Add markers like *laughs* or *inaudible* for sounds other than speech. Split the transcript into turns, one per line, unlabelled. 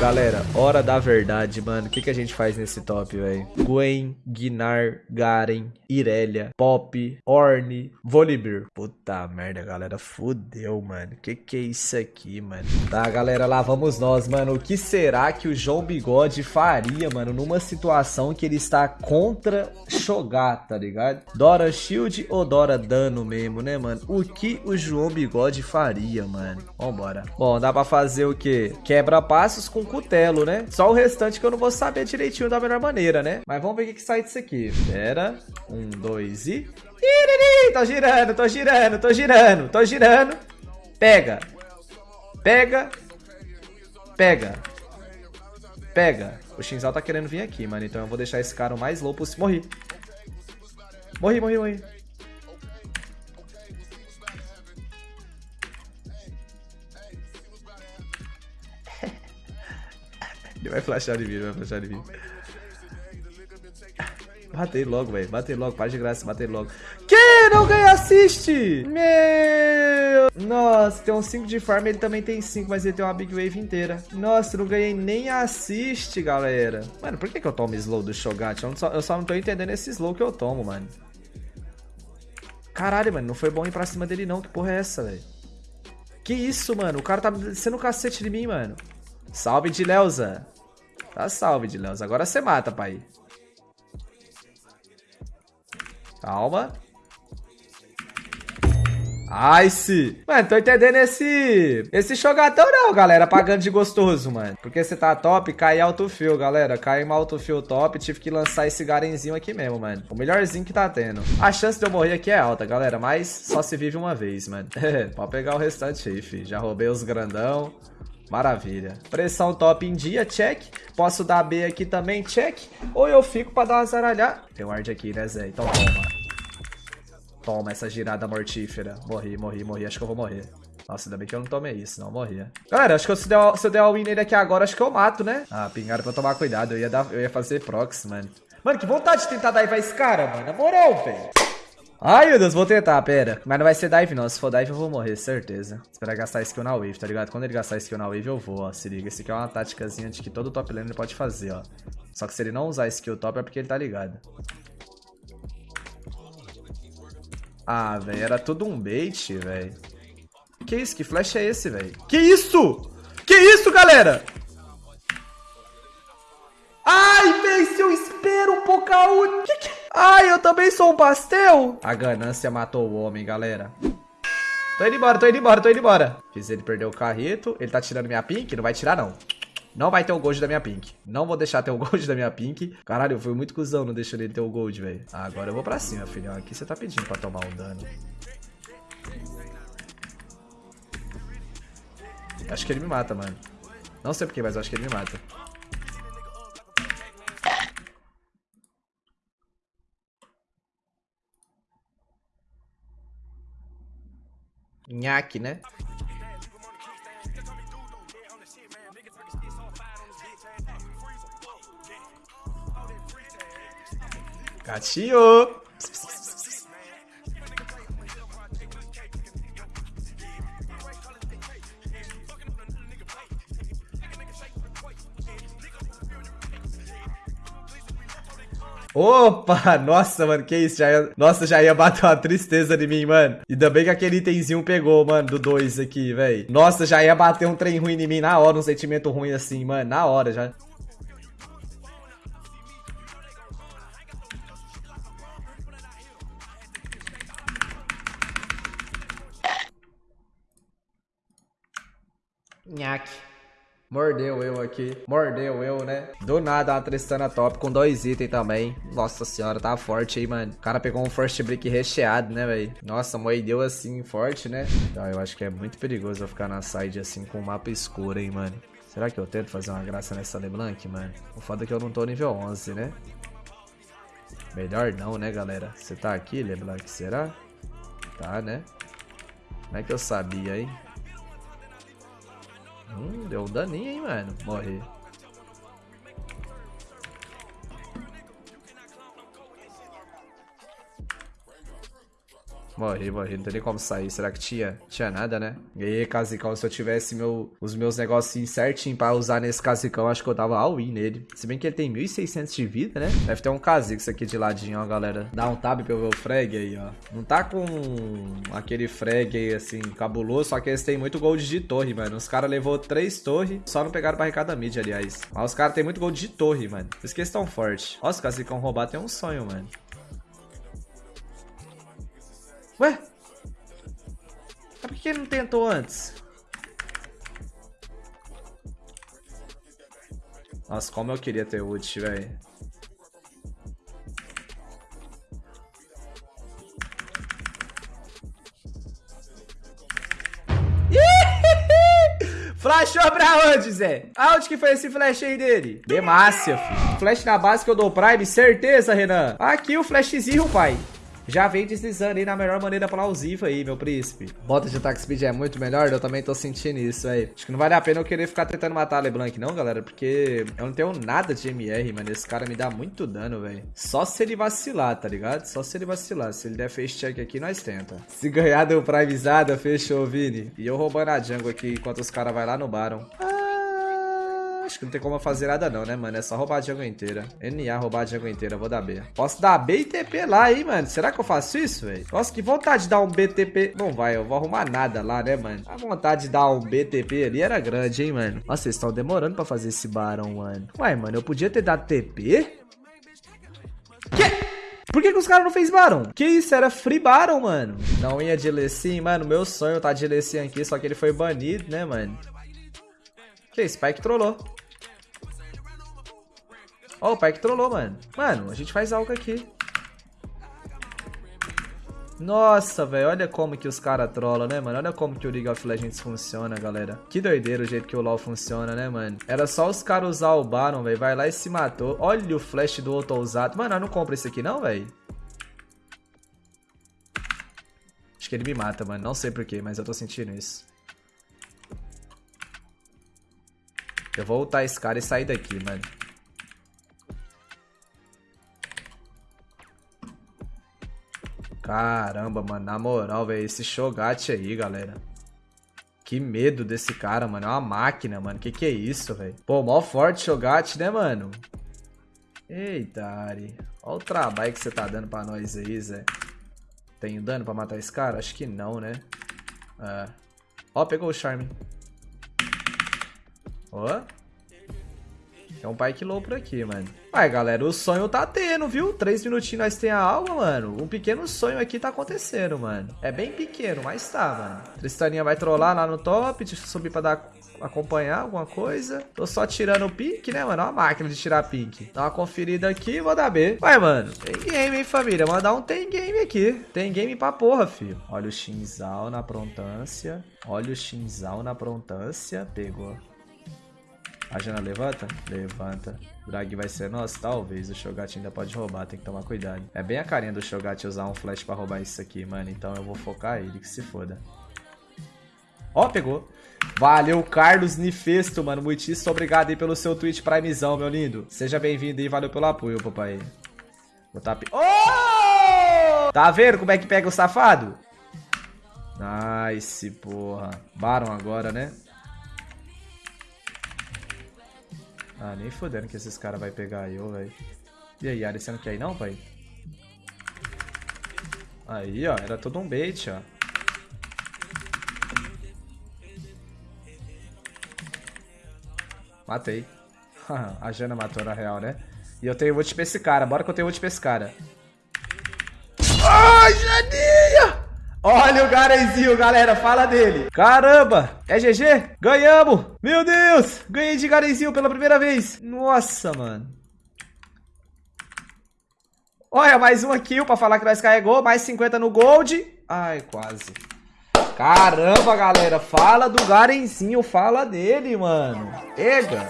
Galera, hora da verdade, mano. O que, que a gente faz nesse top, velho? Gwen, Guinar, Garen, Irelia, Pop, Orne, Volibear. Puta merda, galera. Fudeu, mano. Que que é isso aqui, mano? Tá, galera, lá vamos nós, mano. O que será que o João Bigode faria, mano, numa situação que ele está contra Shogar, tá ligado? Dora Shield ou Dora Dano mesmo, né, mano? O que o João Bigode faria, mano? Vambora. Bom, dá pra fazer o quê? Quebra-passos com cutelo, né? Só o restante que eu não vou saber direitinho da melhor maneira, né? Mas vamos ver o que, que sai disso aqui. Pera. Um, dois e... Iriri, tô girando, tô girando, tô girando, tô girando. Pega. Pega. Pega. Pega. O Shinzal tá querendo vir aqui, mano. Então eu vou deixar esse cara o mais low possível. Morri. Morri, morri, morri. Ele vai flashar de mim, vai flashar de mim. Batei logo, velho. Batei logo, paz de graça, batei logo. Que? Não ganha assist! Meu... Nossa, tem um 5 de farm, ele também tem 5, mas ele tem uma big wave inteira. Nossa, não ganhei nem assist, galera. Mano, por que, que eu tomo slow do Shogat? Eu, só, eu só não tô entendendo esse slow que eu tomo, mano. Caralho, mano, não foi bom ir pra cima dele não. Que porra é essa, velho? Que isso, mano? O cara tá descendo o cacete de mim, mano. Salve de Leuza. Tá salve de Leuza. Agora você mata, pai. Calma. Ice. Mano, tô entendendo esse... Esse jogador não, galera. Pagando de gostoso, mano. Porque você tá top, cai autofill, galera. Cai uma autofill top. Tive que lançar esse garenzinho aqui mesmo, mano. O melhorzinho que tá tendo. A chance de eu morrer aqui é alta, galera. Mas só se vive uma vez, mano. *laughs* Pode pegar o restante aí, fi. Já roubei os grandão. Maravilha. Pressão top em dia, check. Posso dar B aqui também, check. Ou eu fico pra dar uma zaralhada. Tem ward aqui, né, Zé? Então toma. Toma essa girada mortífera. Morri, morri, morri. Acho que eu vou morrer. Nossa, ainda bem que eu não tomei isso, não morria. Galera, acho que se, se eu der a win nele aqui agora, acho que eu mato, né? Ah, pingaram pra tomar cuidado. Eu ia, dar, eu ia fazer prox, mano. Mano, que vontade de tentar dive esse cara, mano. Na moral, velho. Ai, meu Deus, vou tentar, pera. Mas não vai ser dive, não. Se for dive, eu vou morrer, certeza. Esperar gastar skill na wave, tá ligado? Quando ele gastar skill na wave, eu vou, ó. Se liga. Esse aqui é uma táticazinha de que todo top laner pode fazer, ó. Só que se ele não usar skill top, é porque ele tá ligado. Ah, velho, era tudo um bait, velho. Que isso? Que flash é esse, velho? Que isso? Que isso, galera? Ai, velho, se eu espero um pouco. Que que... Ai, eu também sou um pastel? A ganância matou o homem, galera. Tô indo embora, tô indo embora, tô indo embora. Fiz ele perder o carreto. Ele tá tirando minha pink? Não vai tirar, não. Não vai ter o gold da minha pink. Não vou deixar ter o *laughs* gold da minha pink. Caralho, eu fui muito cuzão não deixando ele ter o gold, velho. Ah, agora eu vou pra cima, filhão. Aqui você tá pedindo pra tomar um dano. Acho que ele me mata, mano. Não sei porquê, mas acho que ele me mata. Nhaque, né? Gatinho! Opa! Nossa, mano, que isso? Já ia... Nossa, já ia bater uma tristeza de mim, mano. Ainda bem que aquele itemzinho pegou, mano, do 2 aqui, velho. Nossa, já ia bater um trem ruim em mim na hora, um sentimento ruim assim, mano. Na hora já. Nhaque. Mordeu eu aqui. Mordeu eu, né? Do nada, uma Tristana top com dois itens também. Nossa senhora, tá forte aí, mano. O cara pegou um first brick recheado, né, velho? Nossa, moedeu assim, forte, né? Então, eu acho que é muito perigoso eu ficar na side assim com o mapa escuro, hein, mano. Será que eu tento fazer uma graça nessa LeBlanc, mano? O foda é que eu não tô nível 11, né? Melhor não, né, galera? Você tá aqui, LeBlanc, será? Tá, né? Como é que eu sabia, hein? Hum, deu um daninho, hein, mano. Morri. Morri, morri. Não tem nem como sair. Será que tinha? Tinha nada, né? E casicão, se eu tivesse meu, os meus negocinhos certinho pra usar nesse casicão, acho que eu dava all-in nele. Se bem que ele tem 1.600 de vida, né? Deve ter um casix aqui de ladinho, ó, galera. Dá um tab pra eu ver o frag aí, ó. Não tá com aquele frag aí, assim, cabuloso, só que eles têm muito gold de torre, mano. Os caras levou três torres, só não pegaram barricada mid, aliás. Mas os caras têm muito gold de torre, mano. Por isso que eles tão fortes. Ó, os casicão roubar tem um sonho, mano. Ué? Mas por que ele não tentou antes? Nossa, como eu queria ter ult, velho. *laughs* Flashou pra onde, Zé? Aonde que foi esse flash aí dele? Demácia, filho. Flash na base que eu dou Prime, certeza, Renan. Aqui o flashzinho, pai já vem deslizando aí na melhor maneira plausível aí, meu príncipe. Bota de attack speed é muito melhor, eu também tô sentindo isso aí. Acho que não vale a pena eu querer ficar tentando matar a LeBlanc não, galera, porque eu não tenho nada de MR, mano. Esse cara me dá muito dano, velho. Só se ele vacilar, tá ligado? Só se ele vacilar. Se ele der face check aqui, nós tenta. Se ganhar, deu primezada, fechou, Vini. E eu roubando a jungle aqui enquanto os caras vai lá no Baron. Ah! Acho que não tem como fazer nada não, né, mano? É só roubar a jungle inteira. NA roubar a jungle inteira, vou dar B. Posso dar B e TP lá, hein, mano? Será que eu faço isso, velho? Nossa, que vontade de dar um BTP. Não vai, eu vou arrumar nada lá, né, mano? A vontade de dar um BTP ali era grande, hein, mano? Nossa, vocês estão demorando pra fazer esse barão, mano. Ué, mano, eu podia ter dado TP? Que? Por que, que os caras não fez Baron? Que isso? Era Free Baron, mano. Não ia de Lecim, mano. Meu sonho tá de Lecim aqui, só que ele foi banido, né, mano? Que? Spike trollou. Ó, oh, o pai que trollou, mano. Mano, a gente faz algo aqui. Nossa, velho, olha como que os caras trollam, né, mano? Olha como que o League of Legends funciona, galera. Que doideira o jeito que o LoL funciona, né, mano? Era só os caras usar o Baron, velho. Vai lá e se matou. Olha o flash do outro ousado. Mano, eu não compro esse aqui não, velho. Acho que ele me mata, mano. Não sei porquê, mas eu tô sentindo isso. Eu vou ultar esse cara e sair daqui, mano. Caramba, mano, na moral, velho, esse Shogat aí, galera. Que medo desse cara, mano. É uma máquina, mano. Que que é isso, velho? Pô, mó forte Shogat, né, mano? Eita, Ari. Olha o trabalho que você tá dando pra nós aí, Zé. Tenho dano pra matar esse cara? Acho que não, né? É. Ó, pegou o Charme. Ó. Tem um Pike Low por aqui, mano. Vai, galera, o sonho tá tendo, viu? Três minutinhos nós tem a alma, mano. Um pequeno sonho aqui tá acontecendo, mano. É bem pequeno, mas tá, mano. Tristaninha vai trollar lá no top. Deixa eu subir pra dar acompanhar alguma coisa. Tô só tirando o pink, né, mano? Uma máquina de tirar pink. Dá uma conferida aqui e vou dar B. Vai, mano. Tem game, hein, família? Mandar um tem game aqui. Tem game pra porra, filho. Olha o Shinzal na prontância. Olha o Shinzal na prontância. Pegou. A Jana levanta? Levanta. Drag vai ser nosso? Talvez. O Shogat ainda pode roubar, tem que tomar cuidado. É bem a carinha do Shogat usar um flash pra roubar isso aqui, mano. Então eu vou focar ele, que se foda. Ó, pegou. Valeu, Carlos Nifesto, mano. Muitíssimo obrigado aí pelo seu Twitch Primezão, meu lindo. Seja bem-vindo e valeu pelo apoio, papai. Vou tá... Oh! Tá vendo como é que pega o safado? Nice, porra. Baron agora, né? Ah, nem fodendo que esses caras vai pegar eu, velho. E aí, Ari, você não quer ir não, pai? Aí, ó, era todo um bait, ó. Matei. *laughs* a Jana matou na real, né? E eu tenho ult pra esse cara. Bora que eu tenho ult pra esse cara. Olha o Garenzinho, galera. Fala dele. Caramba. É GG? Ganhamos. Meu Deus. Ganhei de Garenzinho pela primeira vez. Nossa, mano. Olha, mais uma kill pra falar que nós carregou. Mais 50 no gold. Ai, quase. Caramba, galera. Fala do Garenzinho. Fala dele, mano. Ega.